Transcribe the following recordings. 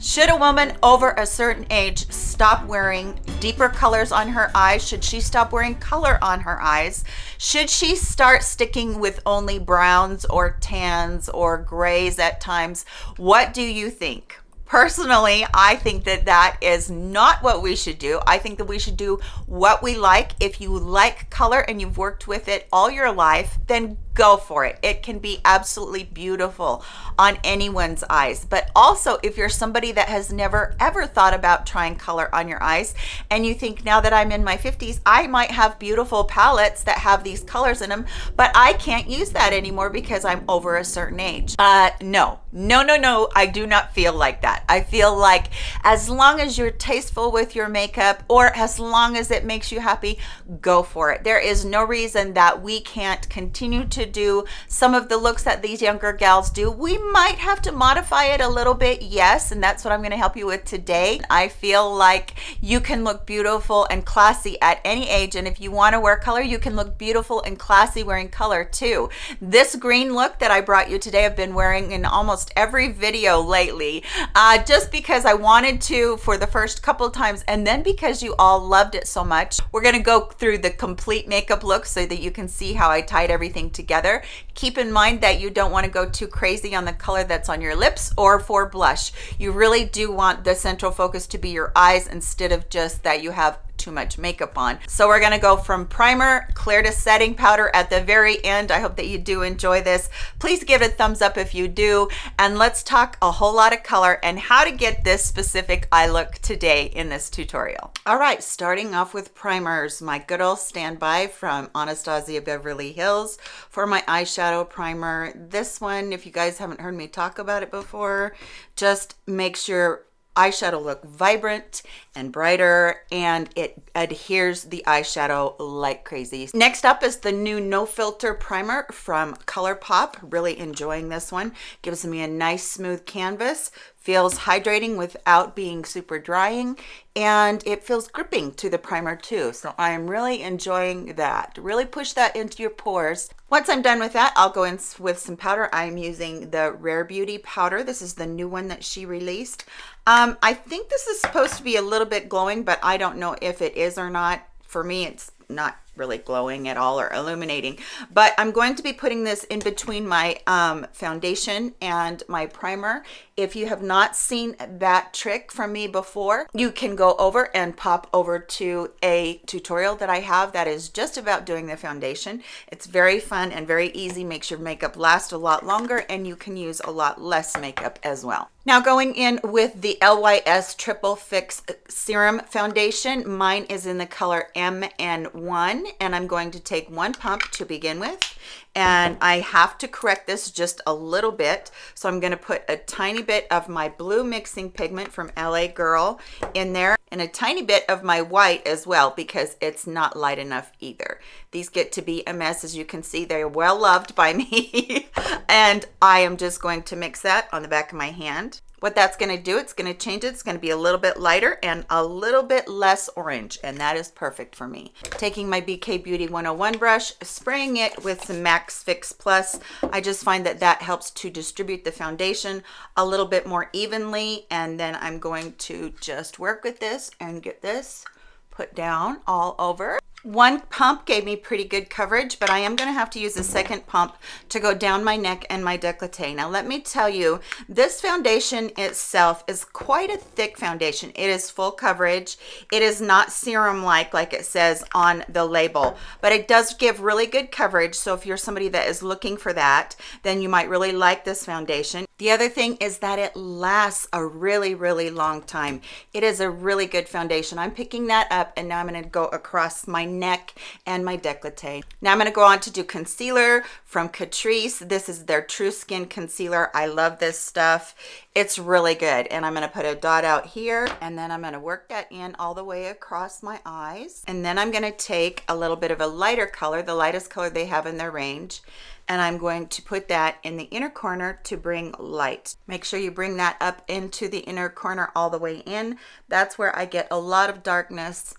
Should a woman over a certain age stop wearing deeper colors on her eyes? Should she stop wearing color on her eyes? Should she start sticking with only browns or tans or grays at times? What do you think? Personally, I think that that is not what we should do. I think that we should do what we like. If you like color and you've worked with it all your life, then go for it. It can be absolutely beautiful on anyone's eyes. But also, if you're somebody that has never ever thought about trying color on your eyes and you think now that I'm in my 50s, I might have beautiful palettes that have these colors in them, but I can't use that anymore because I'm over a certain age. Uh, no, no, no, no, I do not feel like that. I feel like as long as you're tasteful with your makeup or as long as it makes you happy, go for it. There is no reason that we can't continue to do some of the looks that these younger gals do. We might have to modify it a little bit, yes, and that's what I'm gonna help you with today. I feel like you can look beautiful and classy at any age, and if you wanna wear color, you can look beautiful and classy wearing color too. This green look that I brought you today, I've been wearing in almost every video lately, uh, just because I wanted to for the first couple times, and then because you all loved it so much. We're gonna go through the complete makeup look so that you can see how I tied everything together together. Keep in mind that you don't want to go too crazy on the color that's on your lips or for blush. You really do want the central focus to be your eyes instead of just that you have too much makeup on. So we're gonna go from primer, clear to setting powder at the very end. I hope that you do enjoy this. Please give it a thumbs up if you do. And let's talk a whole lot of color and how to get this specific eye look today in this tutorial. All right, starting off with primers, my good old standby from Anastasia Beverly Hills for my eyeshadow primer. This one, if you guys haven't heard me talk about it before, just make sure eyeshadow look vibrant and brighter and it adheres the eyeshadow like crazy. Next up is the new no filter primer from ColourPop. Really enjoying this one. Gives me a nice smooth canvas feels hydrating without being super drying and it feels gripping to the primer too. So i am really enjoying that. Really push that into your pores. Once i'm done with that i'll go in with some powder. I'm using the rare beauty powder. This is the new one that she released. Um, i think this is supposed to be a little bit glowing but i don't know if it is or not. For me it's not really glowing at all or illuminating. But i'm going to be putting this in between my um, foundation and my primer. If you have not seen that trick from me before you can go over and pop over to a tutorial that i have that is just about doing the foundation. It's very fun and very easy makes your makeup last a lot longer and you can use a lot less makeup as well. Now going in with the lys triple fix serum foundation mine is in the color mn1 and I'm going to take one pump to begin with. And I have to correct this just a little bit. So I'm going to put a tiny bit of my blue mixing pigment from LA Girl in there and a tiny bit of my white as well because it's not light enough either. These get to be a mess as you can see. They're well loved by me. And I am just going to mix that on the back of my hand what that's going to do it's going to change it it's going to be a little bit lighter and a little bit less orange and that is perfect for me. Taking my bk beauty 101 brush spraying it with some MAC Fix plus. I just find that that helps to distribute the foundation a little bit more evenly and then i'm going to just work with this and get this put down all over one pump gave me pretty good coverage, but I am going to have to use a second pump to go down my neck and my decollete. Now, let me tell you, this foundation itself is quite a thick foundation. It is full coverage. It is not serum-like, like it says on the label, but it does give really good coverage. So if you're somebody that is looking for that, then you might really like this foundation. The other thing is that it lasts a really, really long time. It is a really good foundation. I'm picking that up and now I'm going to go across my neck and my decollete. Now I'm going to go on to do concealer from Catrice. This is their True Skin Concealer. I love this stuff. It's really good. And I'm going to put a dot out here and then I'm going to work that in all the way across my eyes. And then I'm going to take a little bit of a lighter color, the lightest color they have in their range, and I'm going to put that in the inner corner to bring light. Make sure you bring that up into the inner corner all the way in. That's where I get a lot of darkness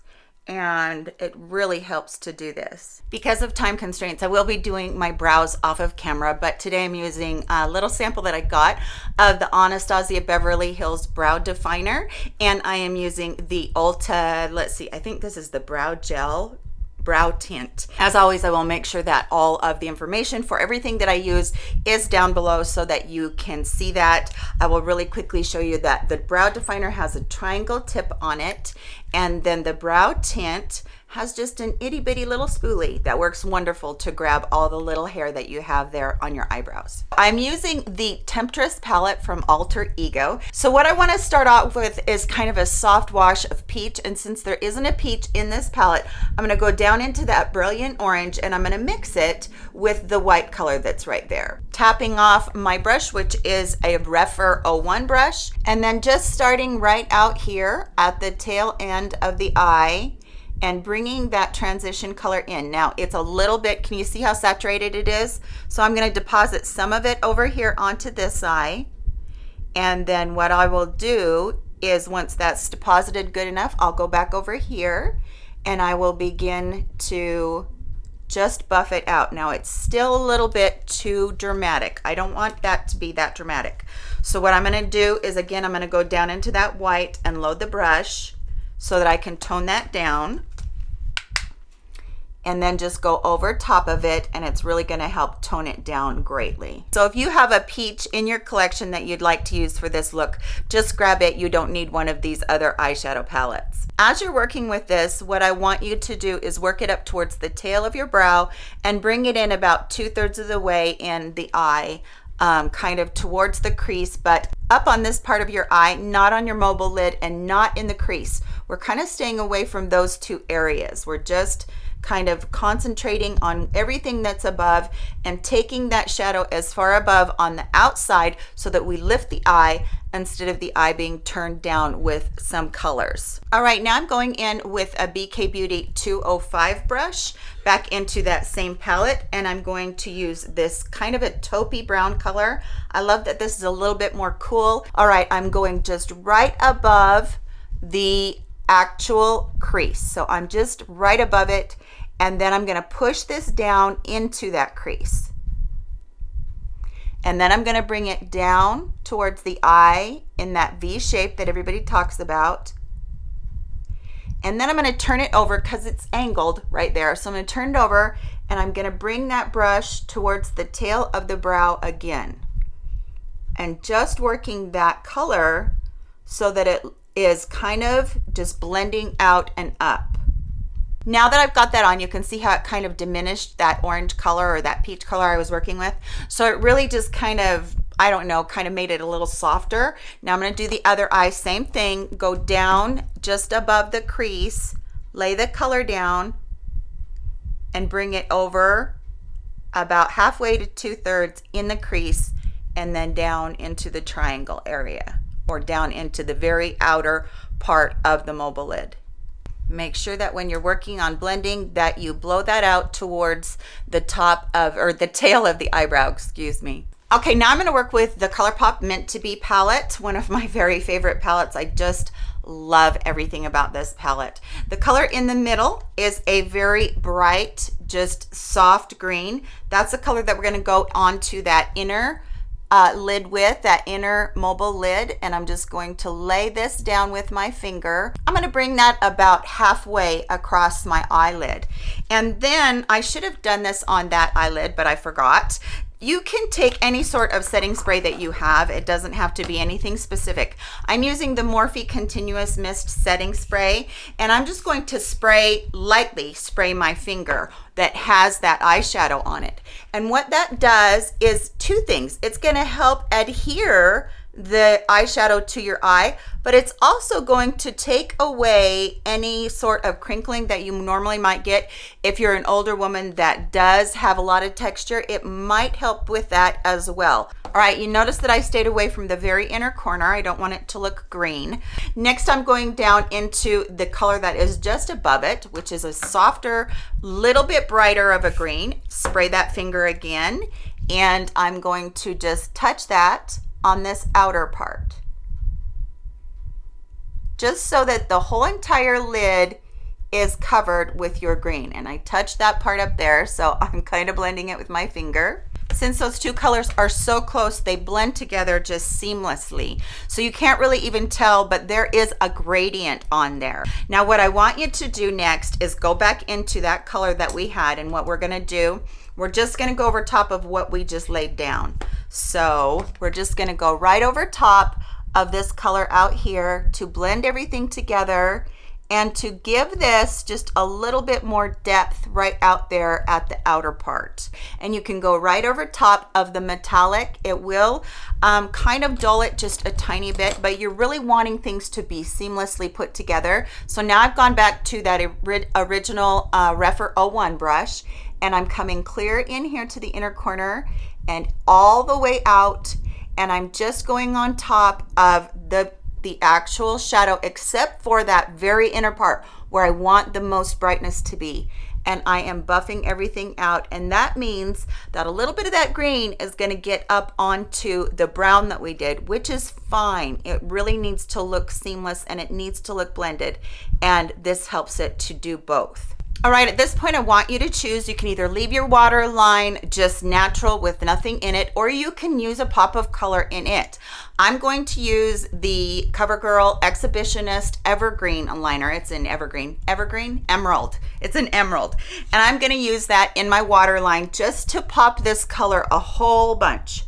and it really helps to do this. Because of time constraints, I will be doing my brows off of camera, but today I'm using a little sample that I got of the Anastasia Beverly Hills Brow Definer, and I am using the Ulta, let's see, I think this is the Brow Gel brow tint. As always, I will make sure that all of the information for everything that I use is down below so that you can see that. I will really quickly show you that the brow definer has a triangle tip on it and then the brow tint has just an itty bitty little spoolie that works wonderful to grab all the little hair that you have there on your eyebrows. I'm using the Temptress palette from Alter Ego. So what I wanna start off with is kind of a soft wash of peach. And since there isn't a peach in this palette, I'm gonna go down into that brilliant orange and I'm gonna mix it with the white color that's right there. Tapping off my brush, which is a Rephr 01 brush. And then just starting right out here at the tail end of the eye, and bringing that transition color in. Now it's a little bit, can you see how saturated it is? So I'm gonna deposit some of it over here onto this eye. And then what I will do is once that's deposited good enough, I'll go back over here and I will begin to just buff it out. Now it's still a little bit too dramatic. I don't want that to be that dramatic. So what I'm gonna do is again, I'm gonna go down into that white and load the brush so that I can tone that down and then just go over top of it and it's really going to help tone it down greatly. So if you have a peach in your collection that you'd like to use for this look, just grab it. You don't need one of these other eyeshadow palettes. As you're working with this, what I want you to do is work it up towards the tail of your brow and bring it in about two thirds of the way in the eye um, kind of towards the crease, but up on this part of your eye, not on your mobile lid and not in the crease. We're kind of staying away from those two areas. We're just kind of concentrating on everything that's above and taking that shadow as far above on the outside so that we lift the eye instead of the eye being turned down with some colors. All right, now I'm going in with a BK Beauty 205 brush back into that same palette and I'm going to use this kind of a taupey brown color. I love that this is a little bit more cool. All right, I'm going just right above the actual crease. So I'm just right above it and then I'm gonna push this down into that crease. And then I'm gonna bring it down towards the eye in that V shape that everybody talks about. And then I'm gonna turn it over because it's angled right there. So I'm gonna turn it over and I'm gonna bring that brush towards the tail of the brow again. And just working that color so that it is kind of just blending out and up. Now that I've got that on, you can see how it kind of diminished that orange color or that peach color I was working with. So it really just kind of, I don't know, kind of made it a little softer. Now I'm gonna do the other eye, same thing, go down just above the crease, lay the color down, and bring it over about halfway to two thirds in the crease and then down into the triangle area or down into the very outer part of the mobile lid make sure that when you're working on blending that you blow that out towards the top of or the tail of the eyebrow excuse me. Okay now i'm going to work with the ColourPop meant to be palette one of my very favorite palettes. I just love everything about this palette. The color in the middle is a very bright just soft green. That's the color that we're going to go onto that inner uh, lid with, that inner mobile lid, and I'm just going to lay this down with my finger. I'm gonna bring that about halfway across my eyelid. And then I should have done this on that eyelid, but I forgot you can take any sort of setting spray that you have. It doesn't have to be anything specific. I'm using the Morphe Continuous Mist Setting Spray, and I'm just going to spray, lightly spray my finger that has that eyeshadow on it. And what that does is two things. It's gonna help adhere the eyeshadow to your eye, but it's also going to take away any sort of crinkling that you normally might get. If you're an older woman that does have a lot of texture, it might help with that as well. All right, you notice that I stayed away from the very inner corner. I don't want it to look green. Next, I'm going down into the color that is just above it, which is a softer, little bit brighter of a green. Spray that finger again, and I'm going to just touch that on this outer part. Just so that the whole entire lid is covered with your green and I touched that part up there so I'm kind of blending it with my finger since those two colors are so close they blend together just seamlessly. So you can't really even tell but there is a gradient on there. Now what I want you to do next is go back into that color that we had and what we're going to do we're just going to go over top of what we just laid down. So we're just going to go right over top of this color out here to blend everything together and to give this just a little bit more depth right out there at the outer part. And you can go right over top of the metallic. It will um, kind of dull it just a tiny bit but you're really wanting things to be seamlessly put together. So now I've gone back to that original uh, Rephr 01 brush and I'm coming clear in here to the inner corner and all the way out. And I'm just going on top of the the actual shadow except for that very inner part where I want the most brightness to be. And I am buffing everything out. And that means that a little bit of that green is going to get up onto the brown that we did which is fine. It really needs to look seamless and it needs to look blended. And this helps it to do both all right, at this point, I want you to choose. You can either leave your water line just natural with nothing in it, or you can use a pop of color in it. I'm going to use the CoverGirl Exhibitionist Evergreen liner. It's in Evergreen, Evergreen, Emerald. It's an emerald. And I'm gonna use that in my water line just to pop this color a whole bunch.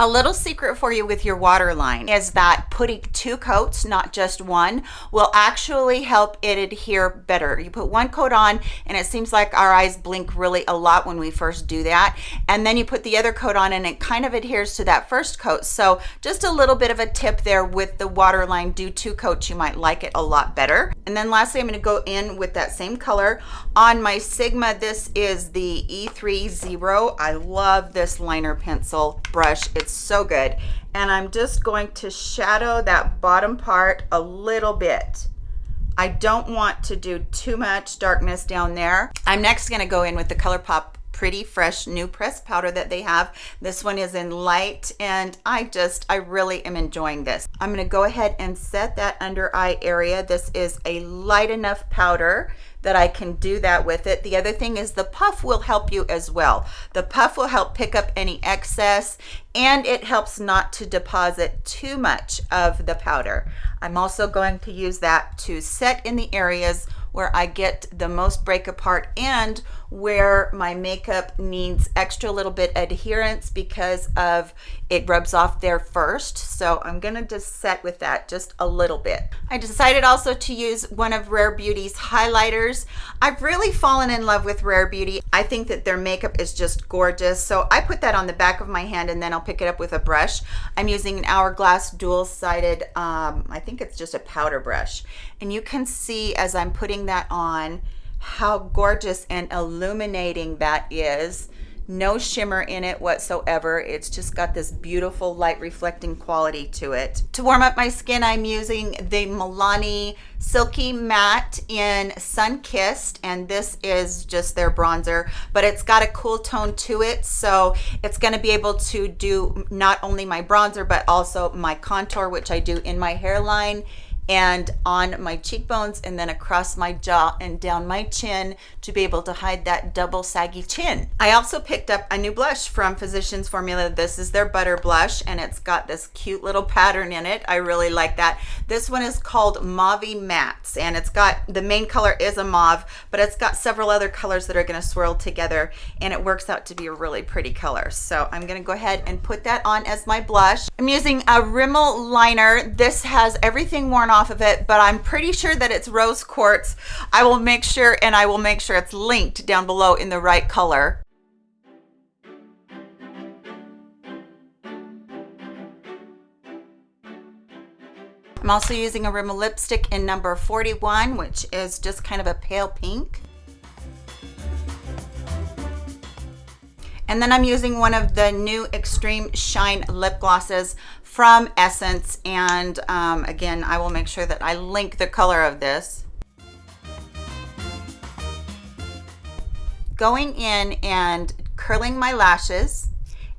A little secret for you with your waterline is that putting two coats, not just one, will actually help it adhere better. You put one coat on and it seems like our eyes blink really a lot when we first do that. And then you put the other coat on and it kind of adheres to that first coat. So just a little bit of a tip there with the waterline, do two coats, you might like it a lot better. And then lastly, I'm gonna go in with that same color. On my Sigma, this is the E30. I love this liner pencil brush. It's it's so good. And I'm just going to shadow that bottom part a little bit. I don't want to do too much darkness down there. I'm next gonna go in with the ColourPop pretty fresh new press powder that they have this one is in light and i just i really am enjoying this i'm going to go ahead and set that under eye area this is a light enough powder that I can do that with it. The other thing is the puff will help you as well. The puff will help pick up any excess and it helps not to deposit too much of the powder. I'm also going to use that to set in the areas where I get the most break apart and where my makeup needs extra little bit adherence because of it rubs off there first. So I'm gonna just set with that just a little bit. I decided also to use one of Rare Beauty's highlighters. I've really fallen in love with Rare Beauty. I think that their makeup is just gorgeous. So I put that on the back of my hand and then I'll pick it up with a brush. I'm using an Hourglass dual-sided, um, I think it's just a powder brush. And you can see as I'm putting that on, how gorgeous and illuminating that is. No shimmer in it whatsoever. It's just got this beautiful light reflecting quality to it. To warm up my skin i'm using the milani silky matte in sun kissed and this is just their bronzer but it's got a cool tone to it so it's going to be able to do not only my bronzer but also my contour which i do in my hairline and on my cheekbones and then across my jaw and down my chin to be able to hide that double saggy chin. I also picked up a new blush from Physicians Formula. This is their butter blush and it's got this cute little pattern in it. I really like that. This one is called Mauve Mattes and it's got, the main color is a mauve, but it's got several other colors that are gonna swirl together and it works out to be a really pretty color. So I'm gonna go ahead and put that on as my blush. I'm using a Rimmel liner. This has everything worn off off of it, but I'm pretty sure that it's rose quartz. I will make sure and I will make sure it's linked down below in the right color. I'm also using a Rimmel lipstick in number 41, which is just kind of a pale pink. And then I'm using one of the new Extreme Shine lip glosses from Essence. And um, again, I will make sure that I link the color of this. Going in and curling my lashes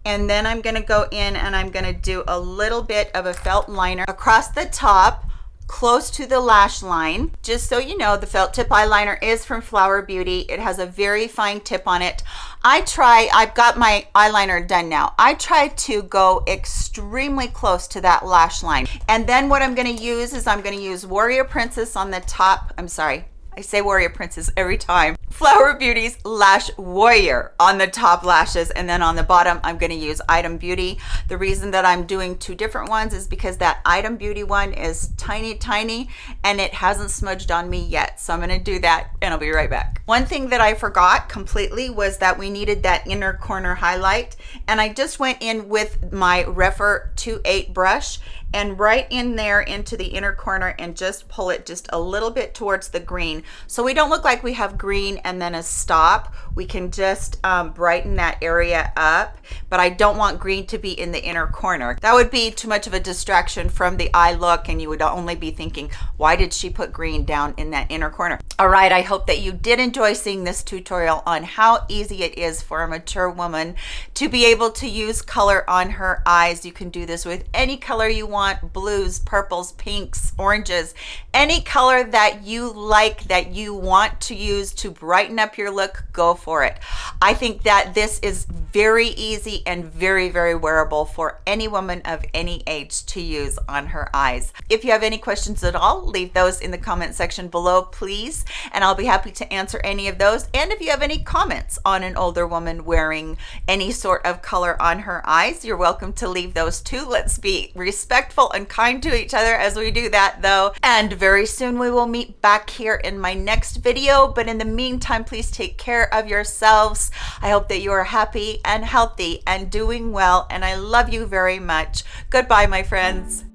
And then I'm gonna go in and I'm gonna do a little bit of a felt liner across the top close to the lash line. Just so you know, the felt tip eyeliner is from Flower Beauty. It has a very fine tip on it. I try, I've got my eyeliner done now. I try to go extremely close to that lash line. And then what I'm gonna use is I'm gonna use Warrior Princess on the top. I'm sorry, I say Warrior Princess every time. Flower Beauty's Lash Warrior on the top lashes and then on the bottom I'm going to use Item Beauty. The reason that I'm doing two different ones is because that Item Beauty one is tiny tiny and it hasn't smudged on me yet so I'm going to do that and I'll be right back. One thing that I forgot completely was that we needed that inner corner highlight and I just went in with my Rephr 2.8 brush and right in there into the inner corner and just pull it just a little bit towards the green. So we don't look like we have green and then a stop. We can just um, brighten that area up but I don't want green to be in the inner corner. That would be too much of a distraction from the eye look and you would only be thinking why did she put green down in that inner corner? All right I hope that you did enjoy seeing this tutorial on how easy it is for a mature woman to be able to use color on her eyes. You can do this with any color you want want blues, purples, pinks, oranges, any color that you like that you want to use to brighten up your look, go for it. I think that this is very easy and very, very wearable for any woman of any age to use on her eyes. If you have any questions at all, leave those in the comment section below, please, and I'll be happy to answer any of those. And if you have any comments on an older woman wearing any sort of color on her eyes, you're welcome to leave those too. Let's be respectful respectful and kind to each other as we do that though. And very soon we will meet back here in my next video. But in the meantime, please take care of yourselves. I hope that you are happy and healthy and doing well. And I love you very much. Goodbye, my friends.